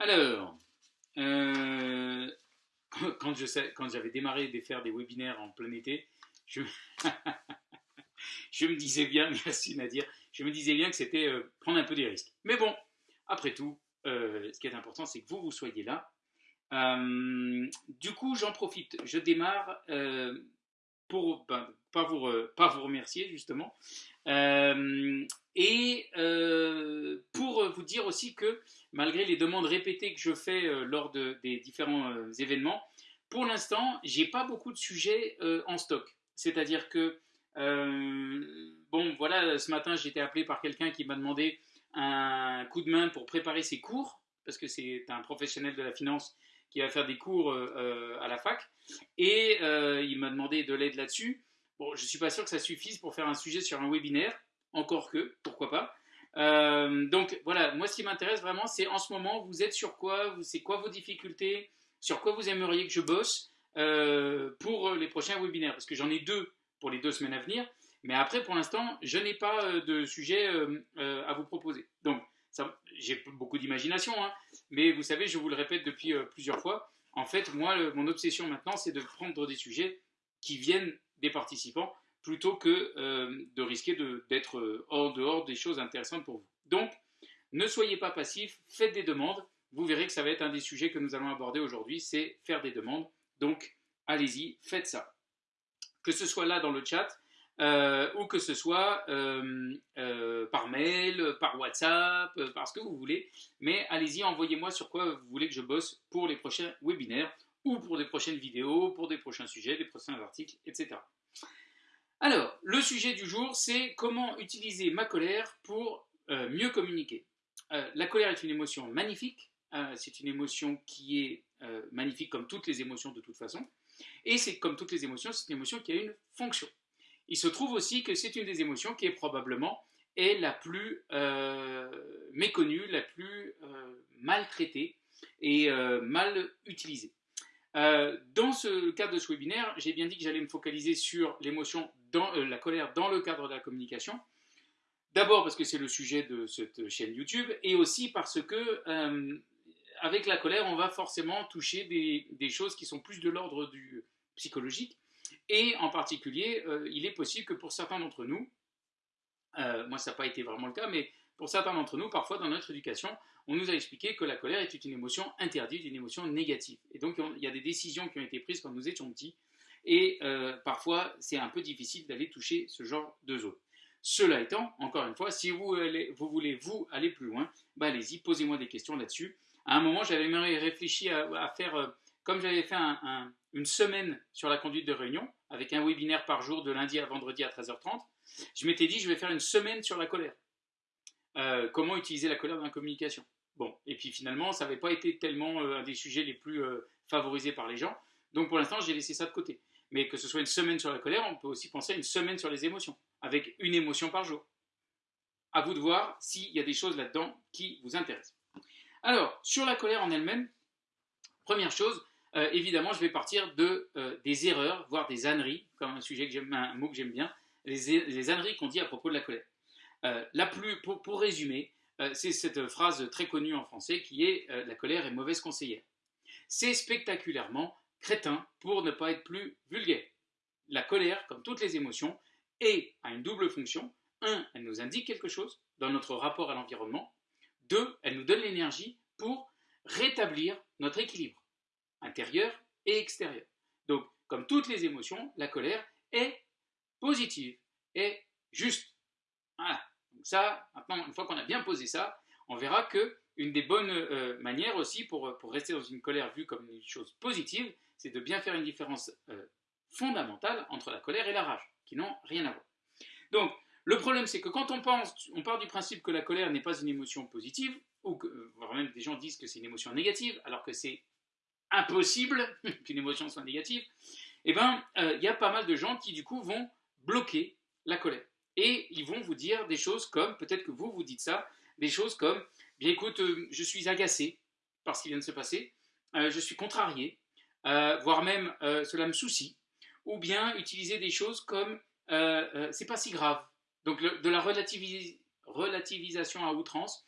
Alors, euh, quand j'avais démarré de faire des webinaires en plein été, je, me disais bien, je me disais bien que c'était euh, prendre un peu des risques. Mais bon, après tout, euh, ce qui est important, c'est que vous, vous soyez là. Du coup, j'en profite. Je démarre pour ben, pas, vous remercier, justement. Euh, et euh, pour vous dire aussi que malgré les demandes répétées que je fais euh, lors de- des différents événements, pour l'instant, j'ai pas beaucoup de sujets en stock. C'est-à-dire que, bon, voilà, ce matin, j'ai été appelé par quelqu'un qui m'a demandé un coup de main pour préparer ses cours, parce que c'est un professionnel de la finance qui va faire des cours euh, euh, à la fac, et euh, il m'a demandé de l'aide là-dessus. Bon, je suis pas sûr que ça suffise pour faire un sujet sur un webinaire, encore que, pourquoi pas. Donc voilà, moi ce qui m'intéresse vraiment, c'est en ce moment, vous êtes sur quoi, c'est quoi vos difficultés, sur quoi vous aimeriez que je bosse pour les prochains webinaires, parce que j'en ai deux pour les deux semaines à venir, mais après pour l'instant, je n'ai pas de sujet à vous proposer. Donc ça- j'ai beaucoup d'imagination, hein, mais vous savez, je vous le répète depuis euh, plusieurs fois, en fait, moi, mon obsession maintenant, c'est de prendre des sujets qui viennent des participants plutôt que euh, de risquer d'être euh, hors dehors des choses intéressantes pour vous. Donc, ne soyez pas passifs, faites des demandes. Vous verrez que ça va être un des sujets que nous allons aborder aujourd'hui, c'est faire des demandes. Donc, allez-y, faites ça. Que ce soit là dans le chat, euh, ou que ce soit euh, euh, par mail, par WhatsApp, par ce que vous voulez. Mais allez-y, envoyez-moi sur quoi vous voulez que je bosse pour les prochains webinaires ou pour des prochaines vidéos, pour des prochains sujets, des prochains articles, etc. Alors, le sujet du jour, c'est comment utiliser ma colère pour mieux communiquer. La colère est une émotion magnifique, c'est une émotion qui est magnifique comme toutes les émotions de toute façon, et c'est comme toutes les émotions, c'est une émotion qui a une fonction. Il se trouve aussi que c'est une des émotions qui est probablement est la plus euh, méconnue, la plus euh, maltraitée et euh, mal utilisée. Dans ce cadre de ce webinaire, j'ai bien dit que j'allais me focaliser sur l'émotion, la colère dans le cadre de la communication. D'abord parce que c'est le sujet de cette chaîne YouTube et aussi parce que avec la colère, on va forcément toucher des, des choses qui sont plus de l'ordre du psychologique. Et en particulier, euh, il est possible que pour certains d'entre nous, euh, moi ça n'a pas été vraiment le cas, mais pour certains d'entre nous, parfois dans notre éducation, on nous a expliqué que la colère était une émotion interdite, une émotion négative. Et donc on- il y a des décisions qui ont été prises quand nous étions petits, et euh, parfois c'est un peu difficile d'aller toucher ce genre de zone. Cela étant, encore une fois, si vous, allez- vous voulez vous aller plus loin, bah, allez-y, posez-moi des questions là-dessus. À un moment, j'avais même réfléchi à, faire, comme j'avais fait un- un- une semaine sur la conduite de réunion, avec un webinaire par jour de lundi à vendredi à 13h30, je m'étais dit, je vais faire une semaine sur la colère. Euh, comment utiliser la colère dans la communication? Bon, et puis finalement, ça n'avait pas été tellement euh, un des sujets les plus euh, favorisés par les gens. Donc pour l'instant, j'ai laissé ça de côté. Mais que ce soit une semaine sur la colère, on peut aussi penser à une semaine sur les émotions, avec une émotion par jour. À vous de voir s'il y a des choses là-dedans qui vous intéressent. Alors, sur la colère en elle-même, première chose, euh, évidemment, je vais partir de, euh, des erreurs, voire des âneries, comme un sujet que un mot que j'aime bien, les, les âneries qu'on dit à propos de la colère. Euh, la plus, pour, pour résumer, c'est cette phrase très connue en français qui est La colère est mauvaise conseillère. C'est spectaculairement crétin pour ne pas être plus vulgaire. La colère, comme toutes les émotions, a une double fonction. Un, elle nous indique quelque chose dans notre rapport à l'environnement. Deux, elle nous donne l'énergie pour rétablir notre équilibre intérieur et extérieur. Donc, comme toutes les émotions, la colère est positive, est juste. Voilà. Donc ça, maintenant, une fois qu'on a bien posé ça, on verra que une des bonnes euh, manières aussi pour, pour rester dans une colère vue comme une chose positive, c'est de bien faire une différence euh, fondamentale entre la colère et la rage, qui n'ont rien à voir. Donc, le problème, c'est que quand on pense, on part du principe que la colère n'est pas une émotion positive, ou que, euh, voire même des gens disent que c'est une émotion négative, alors que c'est impossible qu'une émotion soit négative, eh bien, euh, il y a pas mal de gens qui, du coup, vont bloquer la colère. Et ils vont vous dire des choses comme, peut-être que vous, vous dites ça, des choses comme, bien écoute, euh, je suis agacé par ce qui vient de se passer, euh, je suis contrarié, voire même cela me soucie, ou bien utiliser des choses comme, c'est pas si grave, donc de la relativis- relativisation à outrance,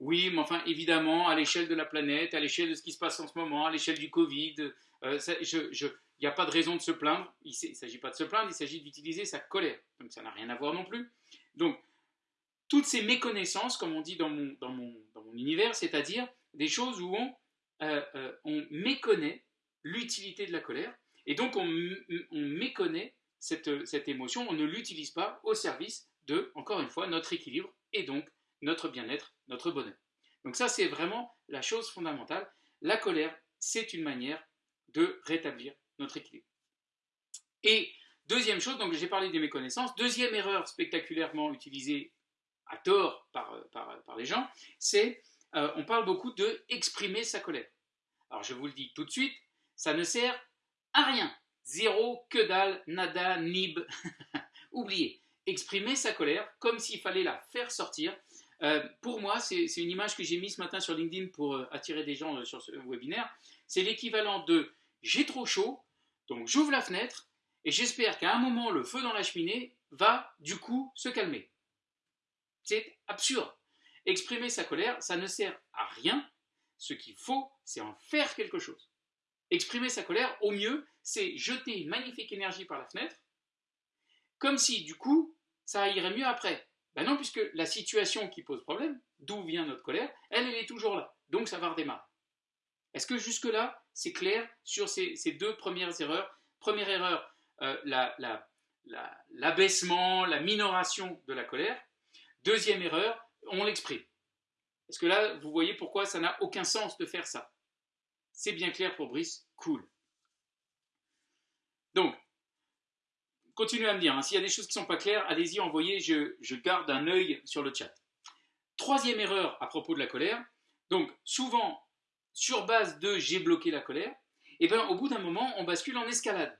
oui, mais enfin, évidemment, à l'échelle de la planète, à l'échelle de ce qui se passe en ce moment, à l'échelle du Covid, euh, il n'y a pas de raison de se plaindre. Il ne s'agit pas de se plaindre, il s'agit d'utiliser sa colère. Donc ça n'a rien à voir non plus. Donc, toutes ces méconnaissances, comme on dit dans mon, dans mon, dans mon univers, c'est-à-dire des choses où on, euh, euh, on méconnaît l'utilité de la colère, et donc on, on méconnaît cette, cette émotion, on ne l'utilise pas au service de, encore une fois, notre équilibre et donc notre bien-être, notre bonheur. Donc ça, c'est vraiment la chose fondamentale. La colère, c'est une manière de rétablir notre équilibre. Et deuxième chose, donc j'ai parlé des méconnaissances, deuxième erreur spectaculairement utilisée à tort par, par, les gens, c'est euh, on parle beaucoup de exprimer sa colère. Alors je vous le dis tout de suite, ça ne sert à rien. Zéro, que dalle, nada, nib. Oubliez. Exprimer sa colère comme s'il fallait la faire sortir. Euh, pour moi, c'est une image que j'ai mise ce matin sur LinkedIn pour euh, attirer des gens sur ce webinaire. C'est l'équivalent de j'ai trop chaud, donc j'ouvre la fenêtre et j'espère qu'à un moment le feu dans la cheminée va du coup se calmer. C'est absurde. Exprimer sa colère, ça ne sert à rien. Ce qu'il faut, c'est en faire quelque chose. Exprimer sa colère, au mieux, c'est jeter une magnifique énergie par la fenêtre, comme si du coup, ça irait mieux après. Ben non, puisque la situation qui pose problème, d'où vient notre colère, elle, est toujours là. Donc ça va redémarrer. Est-ce que jusque-là, c'est clair sur ces, deux premières erreurs? Première erreur, euh, l'abaissement, la, minoration de la colère. Deuxième erreur, on l'exprime. Est-ce que là, vous voyez pourquoi ça n'a aucun sens de faire ça? C'est bien clair pour Brice, cool. Donc, continuez à me dire, hein. s'il y a des choses qui ne sont pas claires, allez-y, envoyez, je, garde un œil sur le chat. Troisième erreur à propos de la colère, donc souvent sur base de j'ai bloqué la colère, et eh bien au bout d'un moment, on bascule en escalade.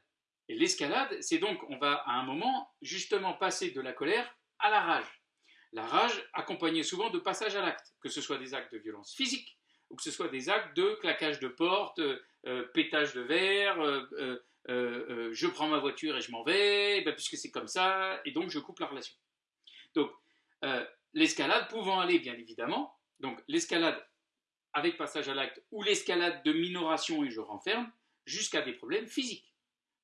Et l'escalade, c'est donc, on va à un moment justement passer de la colère à la rage. La rage accompagnée souvent de passage à l'acte, que ce soit des actes de violence physique, ou que ce soit des actes de claquage de porte, euh, pétage de verre, euh, euh, je prends ma voiture et je m'en vais, ben, puisque c'est comme ça, et donc je coupe la relation. Donc, l'escalade pouvant aller, bien évidemment, donc l'escalade avec passage à l'acte ou l'escalade de minoration et je renferme, jusqu'à des problèmes physiques,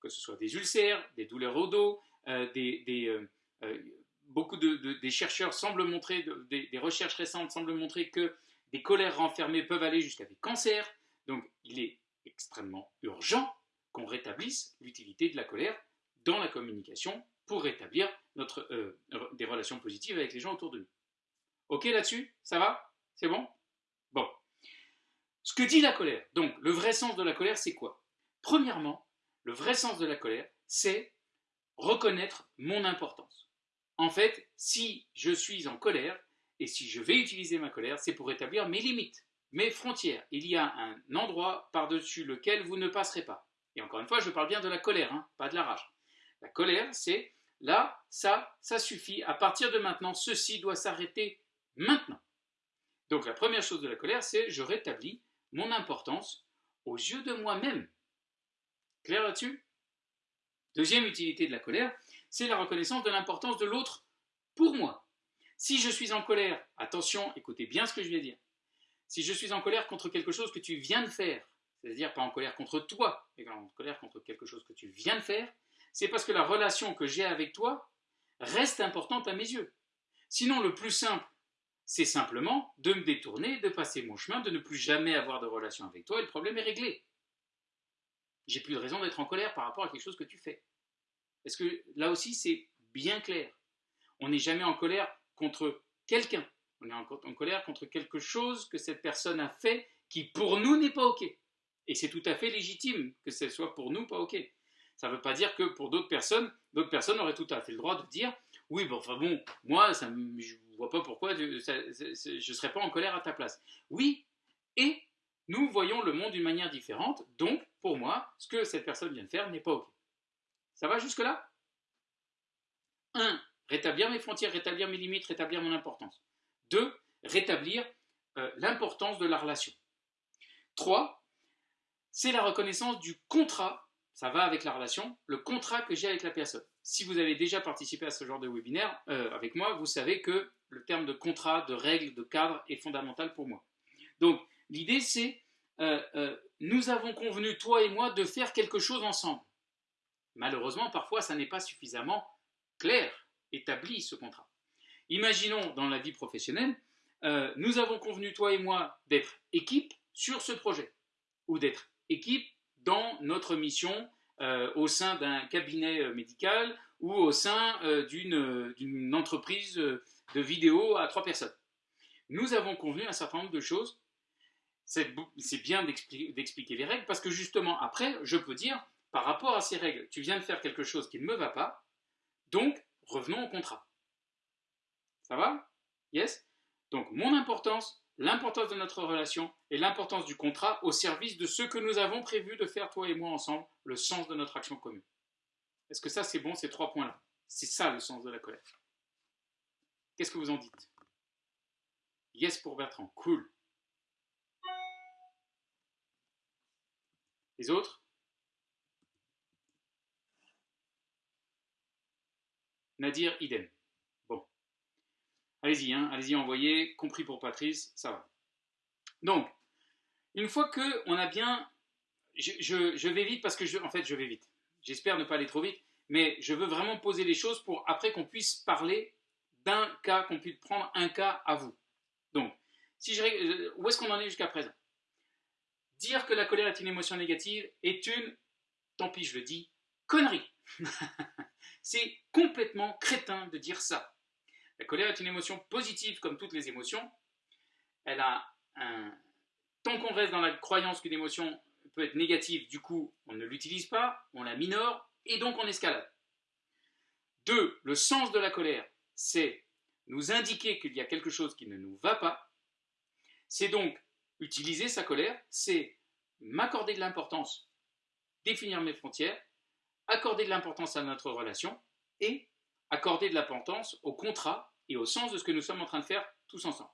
que ce soit des ulcères, des douleurs au dos, euh, des, euh, euh, beaucoup de, chercheurs semblent montrer, des, des, recherches récentes semblent montrer que des colères renfermées peuvent aller jusqu'à des cancers. Donc il est extrêmement urgent qu'on rétablisse l'utilité de la colère dans la communication pour rétablir notre, des relations positives avec les gens autour de nous. Ok là-dessus? Ça va? C'est bon? Bon. Ce que dit la colère, donc le vrai sens de la colère, c'est quoi? Premièrement, le vrai sens de la colère, c'est reconnaître mon importance. En fait, si je suis en colère, et si je vais utiliser ma colère, c'est pour établir mes limites, mes frontières. Il y a un endroit par-dessus lequel vous ne passerez pas. Et encore une fois, je parle bien de la colère, hein, pas de la rage. La colère, c'est là, ça, ça suffit. À partir de maintenant, ceci doit s'arrêter maintenant. Donc la première chose de la colère, c'est je rétablis mon importance aux yeux de moi-même. Clair là-dessus? Deuxième utilité de la colère, c'est la reconnaissance de l'importance de l'autre pour moi. Si je suis en colère, attention, écoutez bien ce que je vais dire. Si je suis en colère contre quelque chose que tu viens de faire, c'est-à-dire pas en colère contre toi, mais en colère contre quelque chose que tu viens de faire, c'est parce que la relation que j'ai avec toi reste importante à mes yeux. Sinon, le plus simple, c'est simplement de me détourner, de passer mon chemin, de ne plus jamais avoir de relation avec toi et le problème est réglé. J'ai plus de raison d'être en colère par rapport à quelque chose que tu fais. Est-ce que là aussi c'est bien clair On n'est jamais en colère contre quelqu'un. On est en, colère contre quelque chose que cette personne a fait qui pour nous n'est pas OK. Et c'est tout à fait légitime que ce soit pour nous pas OK. Ça ne veut pas dire que pour d'autres personnes, d'autres personnes auraient tout à fait le droit de dire oui, bon, enfin bon, moi, je ne vois pas pourquoi je ne serais pas en colère à ta place. Oui, et nous voyons le monde d'une manière différente, donc pour moi, ce que cette personne vient de faire n'est pas OK. Ça va jusque-là? 1. Rétablir mes frontières, rétablir mes limites, rétablir mon importance. 2. Rétablir euh, l'importance de la relation. 3. C'est la reconnaissance du contrat, ça va avec la relation, le contrat que j'ai avec la personne si vous avez déjà participé à ce genre de webinaire euh, avec moi, vous savez que le terme de contrat, de règle, de cadre est fondamental pour moi. Donc, l'idée, c'est, euh, euh, nous avons convenu, toi et moi, de faire quelque chose ensemble. Malheureusement, parfois, ça n'est pas suffisamment clair, établi, ce contrat. Imaginons dans la vie professionnelle, nous avons convenu, toi et moi, d'être équipe sur ce projet, ou d'être équipe dans notre mission euh, au sein d'un cabinet euh, médical ou au sein d'une entreprise de vidéo à trois personnes. Nous avons convenu un certain nombre de choses. C'est bien d'expliquer les règles parce que justement, après, je peux dire, par rapport à ces règles, tu viens de faire quelque chose qui ne me va pas, donc revenons au contrat. Ça va? Yes? Donc, mon importance, l'importance de notre relation et l'importance du contrat au service de ce que nous avons prévu de faire, toi et moi, ensemble, le sens de notre action commune. Est-ce que ça, c'est bon, ces trois points-là? C'est ça le sens de la colère. Qu'est-ce que vous en dites? Yes pour Bertrand, cool. Les autres? Nadir, idem. Allez-y, hein, allez-y, envoyez, compris pour Patrice, ça va. Donc, une fois que on a bien... Je, vais vite parce que, je, en fait, je vais vite. J'espère ne pas aller trop vite, mais je veux vraiment poser les choses pour après qu'on puisse parler d'un cas, qu'on puisse prendre un cas à vous. Donc, si je, euh, où est-ce qu'on en est jusqu'à présent? Dire que la colère est une émotion négative est une, tant pis je le dis, connerie. C'est complètement crétin de dire ça. La colère est une émotion positive comme toutes les émotions. Elle a un... Tant qu'on reste dans la croyance qu'une émotion peut être négative, du coup, on ne l'utilise pas, on la minore, et donc on escalade. Deux, le sens de la colère, c'est nous indiquer qu'il y a quelque chose qui ne nous va pas. C'est donc utiliser sa colère, c'est m'accorder de l'importance, définir mes frontières, accorder de l'importance à notre relation et accorder de l'importance au contrat et au sens de ce que nous sommes en train de faire tous ensemble.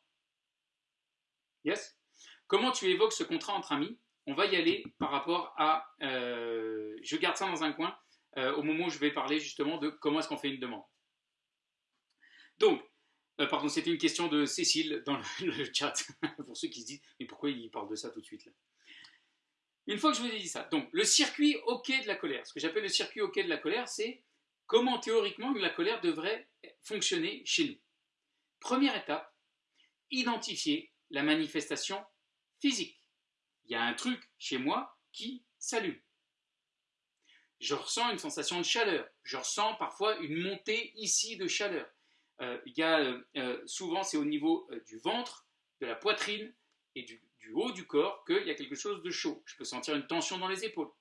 Yes? Comment tu évoques ce contrat entre amis? On va y aller par rapport à... Euh, je garde ça dans un coin euh, au moment où je vais parler justement de comment est-ce qu'on fait une demande. Donc, euh, pardon, c'était une question de Cécile dans le, chat, pour ceux qui se disent, mais pourquoi il parle de ça tout de suite Une fois que je vous ai dit ça, donc le circuit OK de la colère, ce que j'appelle le circuit OK de la colère, c'est comment théoriquement la colère devrait fonctionner chez nous. Première étape, identifier la manifestation physique. Il y a un truc chez moi qui s'allume. Je ressens une sensation de chaleur. Je ressens parfois une montée ici de chaleur. Euh, il a, euh, euh, souvent, c'est au niveau du ventre, de la poitrine et du, du haut du corps qu'il y a quelque chose de chaud. Je peux sentir une tension dans les épaules.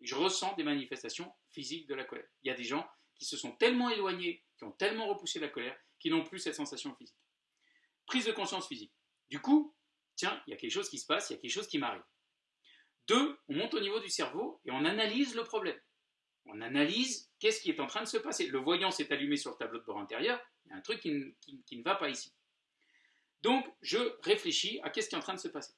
Je ressens des manifestations physiques de la colère. Il y a des gens qui se sont tellement éloignés, qui ont tellement repoussé la colère, qui n'ont plus cette sensation physique. Prise de conscience physique. Du coup, tiens, il y a quelque chose qui se passe, il y a quelque chose qui m'arrive. Deux, on monte au niveau du cerveau et on analyse le problème. On analyse qu'est-ce qui est en train de se passer. Le voyant s'est allumé sur le tableau de bord intérieur, il y a un truc qui, qui ne va pas ici. Donc, je réfléchis à qu'est-ce qui est en train de se passer.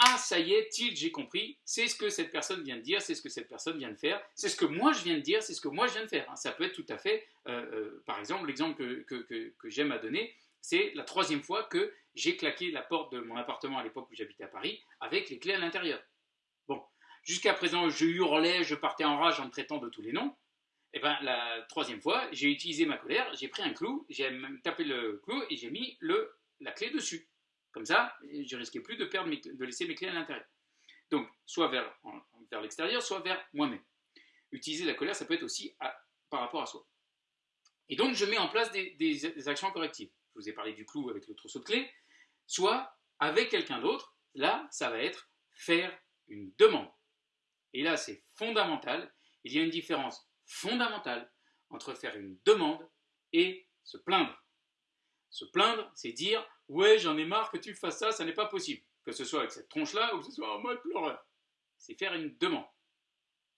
Ah, ça y est, tilt, j'ai compris, c'est ce que cette personne vient de dire, c'est ce que cette personne vient de faire, c'est ce que moi je viens de dire, c'est ce que moi je viens de faire. Ça peut être tout à fait, euh, euh, par exemple, l'exemple que, j'aime à donner, c'est la troisième fois que j'ai claqué la porte de mon appartement à l'époque où j'habitais à Paris avec les clés à l'intérieur. Bon, jusqu'à présent, je hurlais, je partais en rage en me traitant de tous les noms. Et eh bien, la troisième fois, j'ai utilisé ma colère, j'ai pris un clou, j'ai tapé le clou et j'ai mis le, la clé dessus. Comme ça, je risquais plus de, perdre de laisser mes clés à l'intérieur. Donc, soit vers, vers l'extérieur, soit vers moi-même. Utiliser la colère, ça peut être aussi par rapport à soi. Et donc, je mets en place des, actions correctives. Je vous ai parlé du clou avec le trousseau de clés. Soit avec quelqu'un d'autre, là, ça va être faire une demande. Et là, c'est fondamental. Il y a une différence fondamentale entre faire une demande et se plaindre. Se plaindre, c'est dire Ouais, j'en ai marre que tu fasses ça, ça n'est pas possible. Que ce soit avec cette tronche-là ou que ce soit en mode pleureur. C'est faire une demande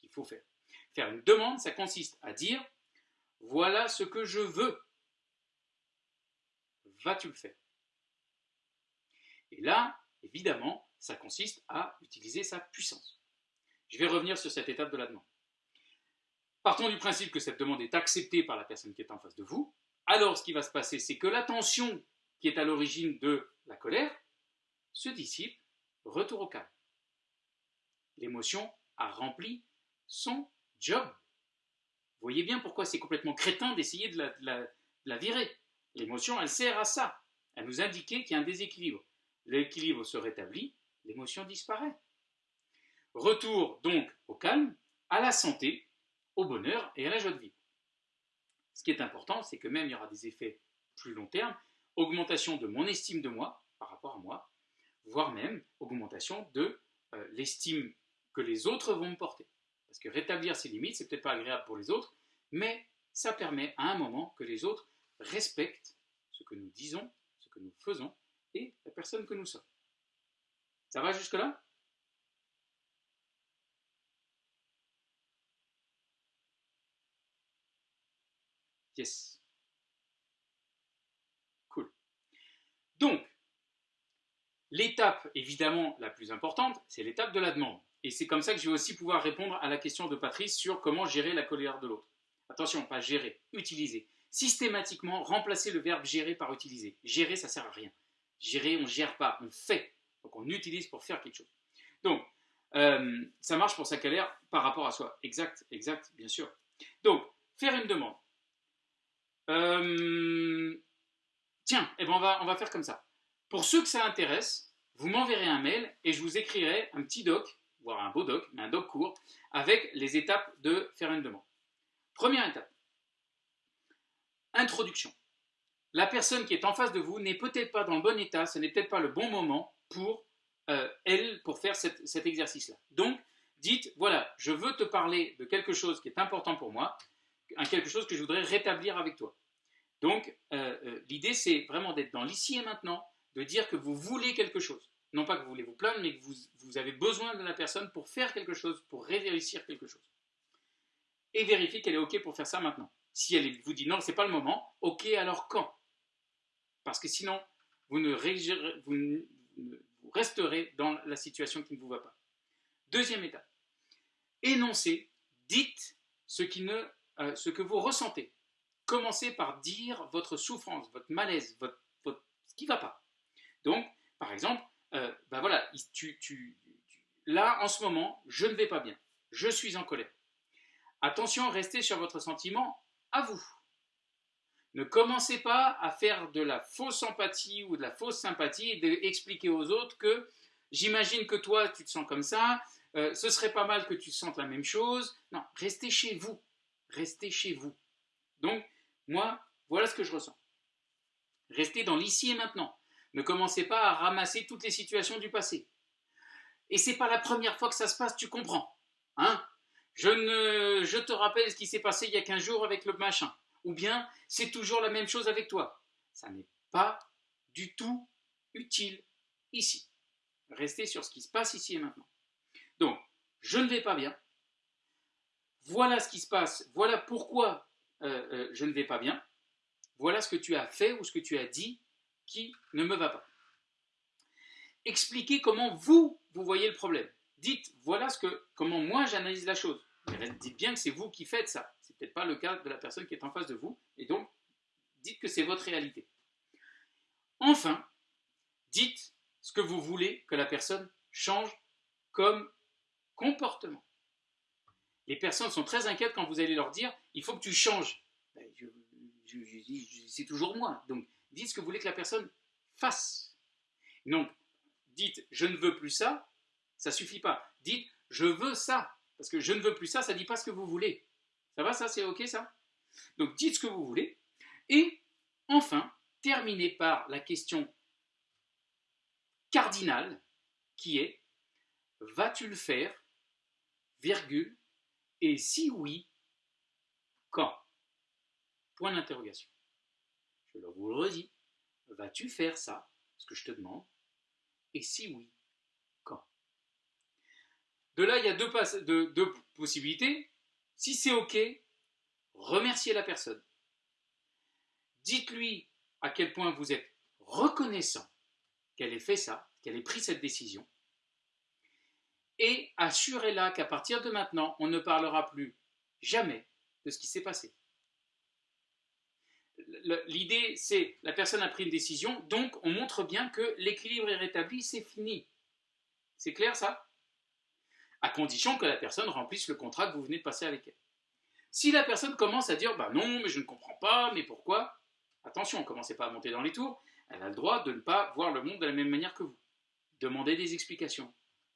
qu'il faut faire. Faire une demande, ça consiste à dire Voilà ce que je veux. Vas-tu le faire? Et là, évidemment, ça consiste à utiliser sa puissance. Je vais revenir sur cette étape de la demande. Partons du principe que cette demande est acceptée par la personne qui est en face de vous. alors ce qui va se passer, c'est que la tension qui est à l'origine de la colère se dissipe, retour au calme. L'émotion a rempli son job. Voyez bien pourquoi c'est complètement crétin d'essayer de, la, virer. L'émotion, elle sert à ça, à nous indiquer qu'il y a un déséquilibre. L'équilibre se rétablit, l'émotion disparaît. Retour donc au calme, à la santé, au bonheur et à la joie de vivre. Ce qui est important, c'est que même il y aura des effets plus long terme, augmentation de mon estime de moi par rapport à moi, voire même augmentation de euh, l'estime que les autres vont me porter. Parce que rétablir ses limites, c'est peut-être pas agréable pour les autres, mais ça permet à un moment que les autres respectent ce que nous disons, ce que nous faisons et la personne que nous sommes. Ça va jusque-là? Yes. Cool. Donc, l'étape évidemment la plus importante, c'est l'étape de la demande. Et c'est comme ça que je vais aussi pouvoir répondre à la question de Patrice sur comment gérer la colère de l'autre. Attention, pas gérer, utiliser. Systématiquement, remplacer le verbe gérer par utiliser. Gérer, ça sert à rien. Gérer, on ne gère pas, on fait. Donc on utilise pour faire quelque chose. Donc, euh, ça marche pour sa colère par rapport à soi. Exact, exact, bien sûr. Donc, faire une demande. Euh, tiens, eh ben on, va, on va faire comme ça. Pour ceux que ça intéresse, vous m'enverrez un mail et je vous écrirai un petit doc voire un beau doc, mais un doc court, avec les étapes de faire une demande. Première étape. Introduction. La personne qui est en face de vous n'est peut-être pas dans le bon état, ce n'est peut-être pas le bon moment pour euh, elle, pour faire cet exercice-là. Donc, dites, voilà, je veux te parler de quelque chose qui est important pour moi, quelque chose que je voudrais rétablir avec toi. Donc, euh, euh, l'idée, c'est vraiment d'être dans l'ici et maintenant, de dire que vous voulez quelque chose non pas que vous voulez vous plaindre, mais que vous, avez besoin de la personne pour faire quelque chose, pour réussir quelque chose. Et vérifier qu'elle est OK pour faire ça maintenant. Si elle vous dit non, c'est pas le moment, OK, alors quand? Parce que sinon, vous, ne vous, vous resterez dans la situation qui ne vous va pas. Deuxième étape. Énoncez, dites ce, euh, ce que vous ressentez. Commencez par dire votre souffrance, votre malaise, votre, ce qui ne va pas. Donc, par exemple, euh, ben voilà, là, en ce moment, je ne vais pas bien. Je suis en colère. Attention, restez sur votre sentiment à vous. Ne commencez pas à faire de la fausse empathie ou de la fausse sympathie et d'expliquer aux autres que j'imagine que toi, tu te sens comme ça, euh, ce serait pas mal que tu sentes la même chose. Non, restez chez vous. Restez chez vous. Donc, moi, voilà ce que je ressens. Restez dans l'ici et maintenant. Ne commencez pas à ramasser toutes les situations du passé. Et c'est pas la première fois que ça se passe, tu comprends. Hein? Je, ne, je te rappelle ce qui s'est passé il y a 15 jours avec le machin. Ou bien, c'est toujours la même chose avec toi. Ça n'est pas du tout utile ici. Restez sur ce qui se passe ici et maintenant. Donc, je ne vais pas bien. Voilà ce qui se passe. Voilà pourquoi euh, euh, je ne vais pas bien. Voilà ce que tu as fait ou ce que tu as dit qui ne me va pas. Expliquez comment vous, vous voyez le problème. Dites, voilà ce que, comment moi j'analyse la chose. dites bien que c'est vous qui faites ça. C'est peut-être pas le cas de la personne qui est en face de vous. Et donc, dites que c'est votre réalité. Enfin, dites ce que vous voulez que la personne change comme comportement. Les personnes sont très inquiètes quand vous allez leur dire il faut que tu changes. Ben, c'est toujours moi. Donc, dites ce que vous voulez que la personne fasse. Donc, dites je ne veux plus ça, ça suffit pas. Dites je veux ça, parce que je ne veux plus ça, ça ne dit pas ce que vous voulez. Ça va, ça, c'est ok ça? Donc, dites ce que vous voulez. Et enfin, terminez par la question cardinale qui est vas-tu le faire? Virgule et si oui quand? Point d'interrogation je vous le redis, vas-tu faire ça, ce que je te demande Et si oui, quand? De là, il y a deux, deux possibilités. Si c'est OK, remerciez la personne. Dites-lui à quel point vous êtes reconnaissant qu'elle ait fait ça, qu'elle ait pris cette décision. Et assurez-la qu'à partir de maintenant, on ne parlera plus jamais de ce qui s'est passé l'idée, c'est la personne a pris une décision, donc on montre bien que l'équilibre est rétabli, c'est fini. C'est clair ça? À condition que la personne remplisse le contrat que vous venez de passer avec elle. Si la personne commence à dire bah non, mais je ne comprends pas, mais pourquoi? Attention, commencez pas à monter dans les tours. Elle a le droit de ne pas voir le monde de la même manière que vous. Demandez des explications.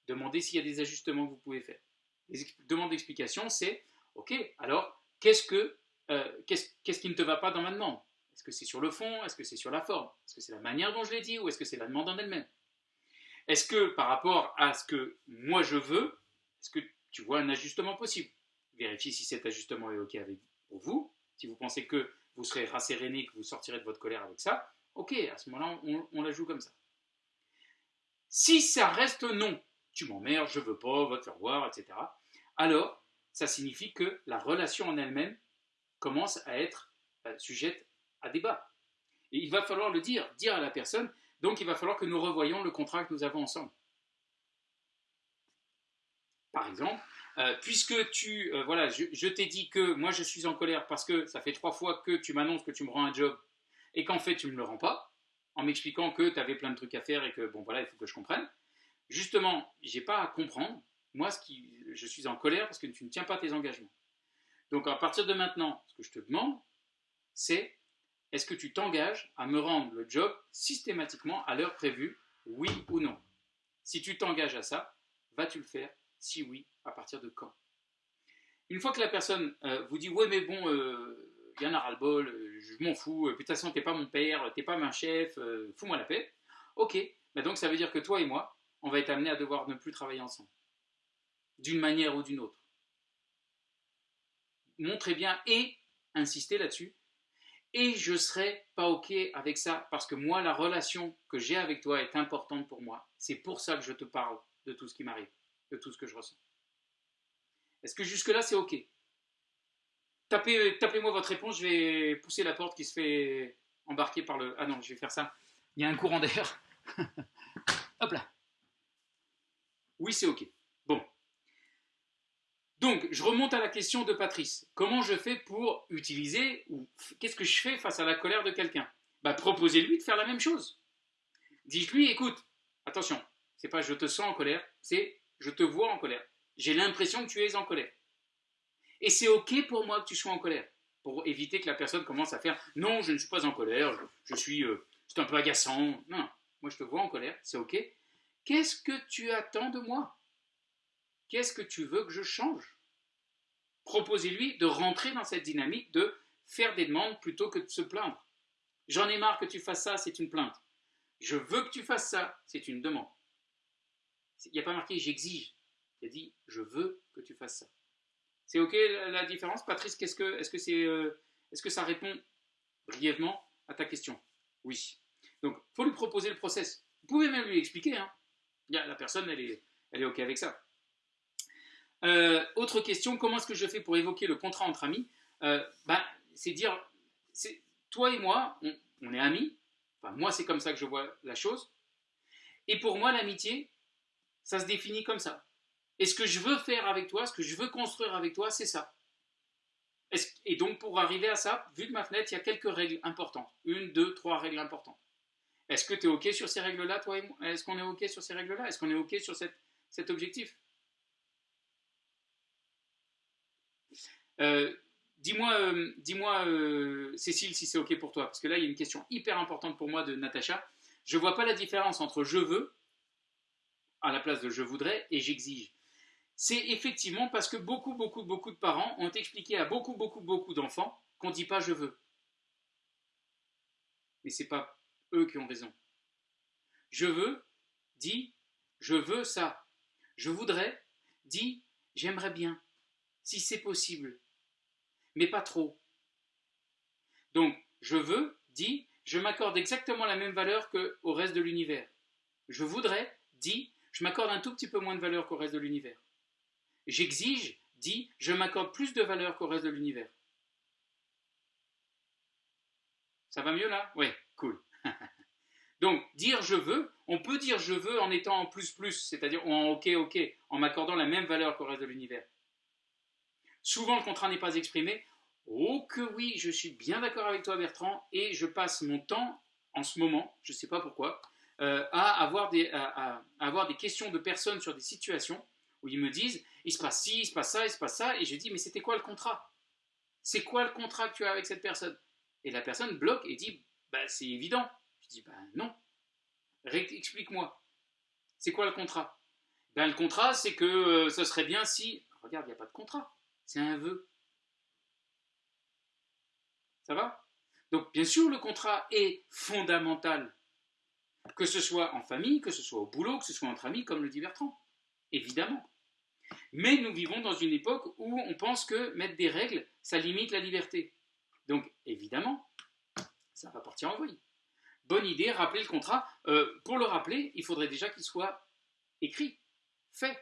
Demandez s'il y a des ajustements que vous pouvez faire. Les demandes d'explication, c'est ok, alors qu'est-ce que euh, qu'est-ce qui ne te va pas dans ma demande Est-ce que c'est sur le fond? Est-ce que c'est sur la forme? Est-ce que c'est la manière dont je l'ai dit? Ou est-ce que c'est la demande en elle-même? Est-ce que par rapport à ce que moi je veux, est-ce que tu vois un ajustement possible? Vérifiez si cet ajustement est OK avec, pour vous. Si vous pensez que vous serez rasséréné, que vous sortirez de votre colère avec ça, OK, à ce moment-là, on, on la joue comme ça. Si ça reste non, tu m'emmerdes, je veux pas, va te faire voir, etc. Alors, ça signifie que la relation en elle-même commence à être euh, sujette à débat. Et il va falloir le dire, dire à la personne, donc il va falloir que nous revoyions le contrat que nous avons ensemble. Par exemple, euh, puisque tu, euh, voilà, je, t'ai dit que moi je suis en colère parce que ça fait trois fois que tu m'annonces que tu me rends un job et qu'en fait tu ne me le rends pas, en m'expliquant que tu avais plein de trucs à faire et que bon voilà, il faut que je comprenne. Justement, j'ai pas à comprendre. Moi, je suis en colère parce que tu ne tiens pas tes engagements. Donc à partir de maintenant, ce que je te demande, c'est est-ce que tu t'engages à me rendre le job systématiquement à l'heure prévue, oui ou non? Si tu t'engages à ça, vas-tu le faire? Si oui, à partir de quand? Une fois que la personne euh, vous dit ouais mais bon, euh, y en a ras-le-bol, euh, je m'en fous, de toute façon t'es pas mon père, t'es pas ma chef, fous-moi la paix. Ok, bah, donc ça veut dire que toi et moi, on va être amenés à devoir ne plus travailler ensemble, d'une manière ou d'une autre montrez bien et insistez là-dessus. Et je serai pas OK avec ça parce que moi, la relation que j'ai avec toi est importante pour moi. C'est pour ça que je te parle de tout ce qui m'arrive, de tout ce que je ressens. Est-ce que jusque-là, c'est OK? Tapez, Tapez-moi votre réponse, je vais pousser la porte qui se fait embarquer par le... Ah non, je vais faire ça. Il y a un courant d'air. Hop là. Oui, c'est OK. Donc, je remonte à la question de Patrice. Comment je fais pour utiliser, ou qu'est-ce que je fais face à la colère de quelqu'un? Bah, Proposez-lui de faire la même chose. Dites-lui, écoute, attention, c'est pas je te sens en colère, c'est je te vois en colère. J'ai l'impression que tu es en colère. Et c'est OK pour moi que tu sois en colère, pour éviter que la personne commence à faire non, je ne suis pas en colère, je, suis, euh, c'est un peu agaçant. Non, moi je te vois en colère, c'est OK. Qu'est-ce que tu attends de moi? Qu'est-ce que tu veux que je change? Proposez-lui de rentrer dans cette dynamique de faire des demandes plutôt que de se plaindre. J'en ai marre que tu fasses ça, c'est une plainte. Je veux que tu fasses ça, c'est une demande. Il n'y a pas marqué j'exige. Il a dit je veux que tu fasses ça. C'est ok la différence, Patrice Est-ce que, est que, c'est, euh, est-ce que ça répond brièvement à ta question? Oui. Donc, il faut lui proposer le process. Vous pouvez même lui expliquer. Hein. La personne, elle est, elle est ok avec ça. Euh, autre question, comment est-ce que je fais pour évoquer le contrat entre amis euh, ben, C'est dire, toi et moi, on, est amis. Moi, c'est comme ça que je vois la chose. Et pour moi, l'amitié, ça se définit comme ça. Et ce que je veux faire avec toi, ce que je veux construire avec toi, c'est ça. Et donc, pour arriver à ça, vu de ma fenêtre, il y a quelques règles importantes. Une, deux, trois règles importantes. Est-ce que tu es OK sur ces règles-là, toi et moi? Est-ce qu'on est OK sur ces règles-là? Est-ce qu'on est OK sur cet objectif? Dis-moi, euh, dis-moi euh, Cécile, si c'est OK pour toi, parce que là, il y a une question hyper importante pour moi de Natacha. Je vois pas la différence entre je veux, à la place de je voudrais, et j'exige. C'est effectivement parce que beaucoup, beaucoup, beaucoup de parents ont expliqué à beaucoup, beaucoup, beaucoup d'enfants qu'on ne dit pas je veux. Mais ce n'est pas eux qui ont raison. Je veux dit je veux ça. Je voudrais dit j'aimerais bien, si c'est possible mais pas trop. Donc, je veux, dit, je m'accorde exactement la même valeur qu'au reste de l'univers. Je voudrais, dit, je m'accorde un tout petit peu moins de valeur qu'au reste de l'univers. J'exige, dit, je m'accorde plus de valeur qu'au reste de l'univers. Ça va mieux là? Oui, cool. Donc, dire je veux, on peut dire je veux en étant en plus plus, c'est-à-dire en ok ok, en m'accordant la même valeur qu'au reste de l'univers. Souvent, le contrat n'est pas exprimé. Oh que oui, je suis bien d'accord avec toi Bertrand, et je passe mon temps en ce moment, je ne sais pas pourquoi, euh, à, avoir des, questions de personnes sur des situations où ils me disent, il se passe ci, il se passe ça, il se passe ça, et je dis, mais c'était quoi le contrat? C'est quoi le contrat que tu as avec cette personne? Et la personne bloque et dit, bah, c'est évident. Je dis, bah non, explique-moi. C'est quoi le contrat? Ben, Le contrat, c'est que euh, ce serait bien si... Regarde, il n'y a pas de contrat, c'est un vœu. Ça va? Donc, bien sûr, le contrat est fondamental. Que ce soit en famille, que ce soit au boulot, que ce soit entre amis, comme le dit Bertrand. Évidemment. Mais nous vivons dans une époque où on pense que mettre des règles, ça limite la liberté. Donc, évidemment, ça va partir en vrille. Bonne idée, rappeler le contrat. Euh, pour le rappeler, il faudrait déjà qu'il soit écrit, fait.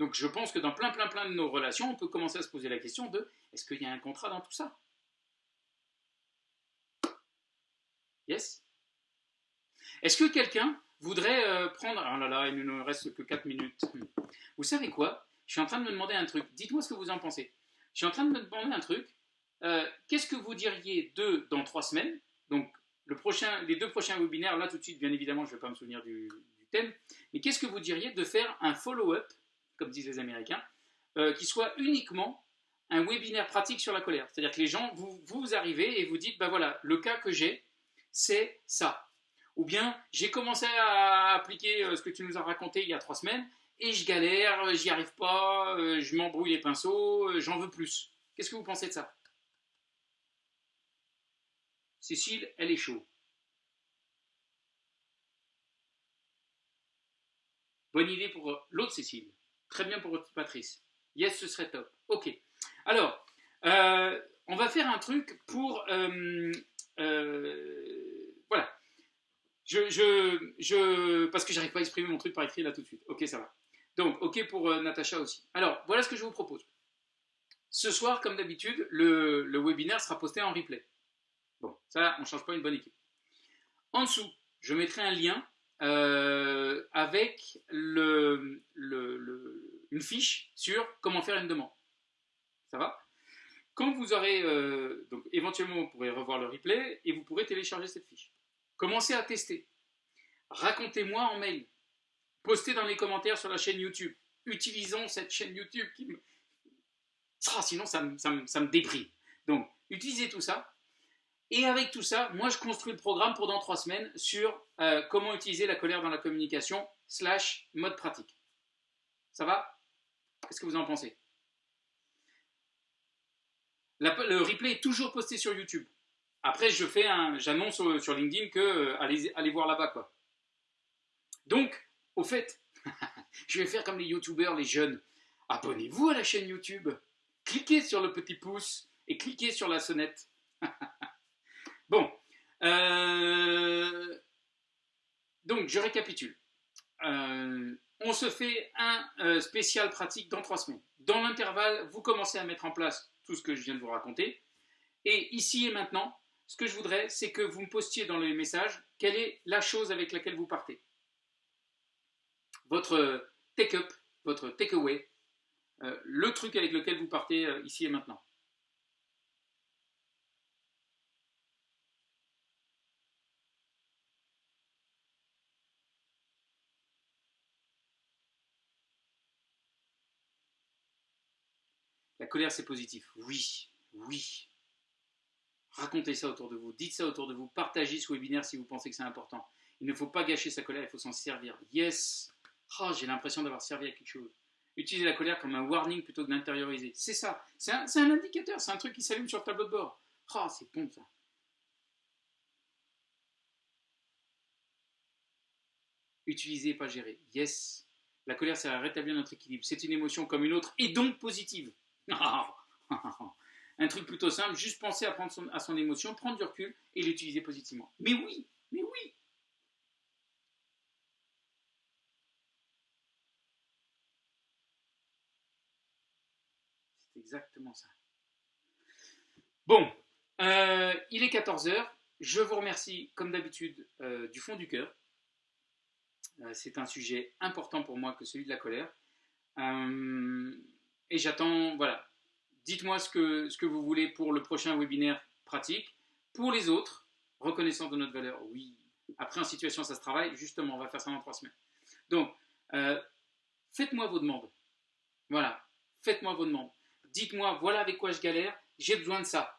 Donc, je pense que dans plein, plein, plein de nos relations, on peut commencer à se poser la question de est-ce qu'il y a un contrat dans tout ça? Yes? Est-ce que quelqu'un voudrait euh, prendre... Oh là là, il ne nous reste que 4 minutes. Vous savez quoi? Je suis en train de me demander un truc. Dites-moi ce que vous en pensez. Je suis en train de me demander un truc. Euh, qu'est-ce que vous diriez de dans 3 semaines? Donc, le prochain, les deux prochains webinaires, là tout de suite, bien évidemment, je ne vais pas me souvenir du, thème. Mais qu'est-ce que vous diriez de faire un follow-up, comme disent les Américains, euh, qui soit uniquement un webinaire pratique sur la colère C'est-à-dire que les gens, vous, vous arrivez et vous dites, ben voilà, le cas que j'ai, c'est ça. Ou bien, j'ai commencé à appliquer euh, ce que tu nous as raconté il y a trois semaines, et je galère, euh, j'y arrive pas, je m'embrouille les pinceaux, j'en veux plus. Qu'est-ce que vous pensez de ça? Cécile, elle est chaud. Bonne idée pour l'autre Cécile. Très bien pour Patrice. Yes, ce serait top. Ok. Alors, on va faire un truc pour euh, voilà. Je, je, je, parce que j'arrive pas à exprimer mon truc par écrit là tout de suite. Ok, ça va. Donc, ok pour euh, Natacha aussi. Alors, voilà ce que je vous propose. Ce soir, comme d'habitude, le, le, webinaire sera posté en replay. Bon, ça, on ne change pas une bonne équipe. En dessous, je mettrai un lien euh, avec une fiche sur comment faire une demande. Ça va? Quand vous aurez, euh, donc éventuellement vous pourrez revoir le replay et vous pourrez télécharger cette fiche. Commencez à tester. Racontez-moi en mail. Postez dans les commentaires sur la chaîne YouTube. Utilisons cette chaîne YouTube qui me... Ah, sinon ça me déprime. Donc, utilisez tout ça. Et avec tout ça, moi je construis le programme pour dans trois semaines sur euh, comment utiliser la colère dans la communication slash mode pratique. Ça va? Qu'est-ce que vous en pensez? Le replay est toujours posté sur YouTube. Après, je fais un, j'annonce sur, LinkedIn que euh, allez, voir là-bas quoi. Donc, au fait, je vais faire comme les YouTubeurs, les jeunes. Abonnez-vous à la chaîne YouTube. Cliquez sur le petit pouce et cliquez sur la sonnette. bon, euh, donc je récapitule. Euh, on se fait un spécial pratique dans trois semaines. Dans l'intervalle, vous commencez à mettre en place tout ce que je viens de vous raconter. Et ici et maintenant, ce que je voudrais, c'est que vous me postiez dans les messages quelle est la chose avec laquelle vous partez. Votre take-up, votre take-away, euh, le truc avec lequel vous partez euh, ici et maintenant. Colère, c'est positif. Oui, oui. Racontez ça autour de vous, dites ça autour de vous, partagez ce webinaire si vous pensez que c'est important. Il ne faut pas gâcher sa colère, il faut s'en servir. Yes oh, J'ai l'impression d'avoir servi à quelque chose. Utilisez la colère comme un warning plutôt que d'intérioriser. C'est ça. C'est un, indicateur, c'est un truc qui s'allume sur le tableau de bord. Oh, c'est bon ça. Utilisez, pas gérer. Yes. La colère, ça rétablir notre équilibre. C'est une émotion comme une autre et donc positive. Un truc plutôt simple, juste penser à, prendre son, à son émotion, prendre du recul et l'utiliser positivement. Mais oui, mais oui. C'est exactement ça. Bon, euh, il est 14h. Je vous remercie, comme d'habitude, euh, du fond du cœur. Euh, c'est un sujet important pour moi que celui de la colère. Et j'attends, voilà, Dites-moi ce que, ce que vous voulez pour le prochain webinaire pratique. Pour les autres, reconnaissance de notre valeur, oui. Après, en situation, ça se travaille. Justement, on va faire ça dans trois semaines. Donc, euh, faites-moi vos demandes. Voilà, faites-moi vos demandes. Dites-moi, voilà avec quoi je galère, j'ai besoin de ça.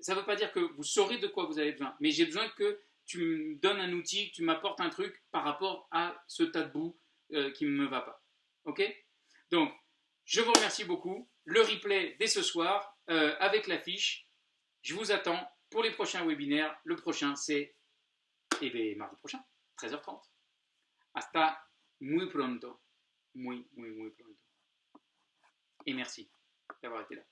Ça ne veut pas dire que vous saurez de quoi vous avez besoin, mais j'ai besoin que tu me donnes un outil, que tu m'apportes un truc par rapport à ce tas de boue euh, qui ne me va pas. Ok? Donc, je vous remercie beaucoup. Le replay dès ce soir euh, avec l'affiche. Je vous attends pour les prochains webinaires. Le prochain, c'est eh bien, mardi prochain, 13h30. Hasta muy pronto. Muy, muy, muy pronto. Et merci d'avoir été là.